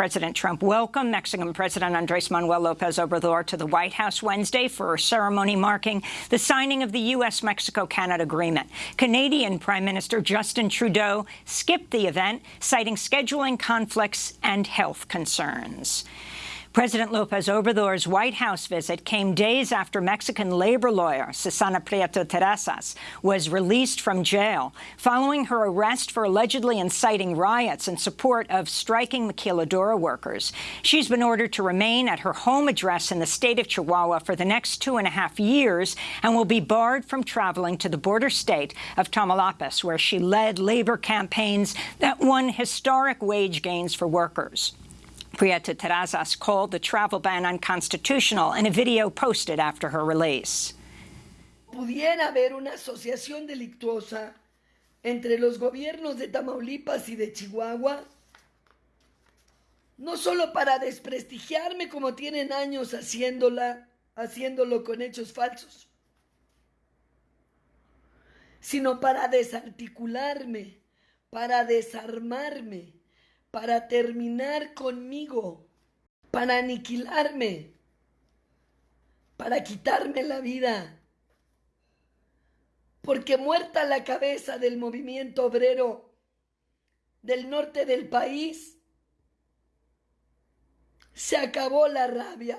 President Trump welcomed Mexican President Andres Manuel Lopez Obrador to the White House Wednesday for a ceremony marking the signing of the U.S.-Mexico-Canada agreement. Canadian Prime Minister Justin Trudeau skipped the event, citing scheduling conflicts and health concerns. President Lopez Obrador's White House visit came days after Mexican labor lawyer Susana Prieto Terrazas was released from jail following her arrest for allegedly inciting riots in support of striking maquiladora workers. She's been ordered to remain at her home address in the state of Chihuahua for the next two and a half years and will be barred from traveling to the border state of Tamaulipas, where she led labor campaigns that won historic wage gains for workers. Prieta Terrazas called the travel ban unconstitutional in a video posted after her release. Pudiera haber una asociación delictuosa entre los gobiernos de Tamaulipas y de Chihuahua, no solo para desprestigiarme como tienen años haciéndola, haciéndolo con hechos falsos, sino para desarticularme, para desarmarme, para terminar conmigo, para aniquilarme, para quitarme la vida. Porque muerta la cabeza del movimiento obrero del norte del país, se acabó la rabia.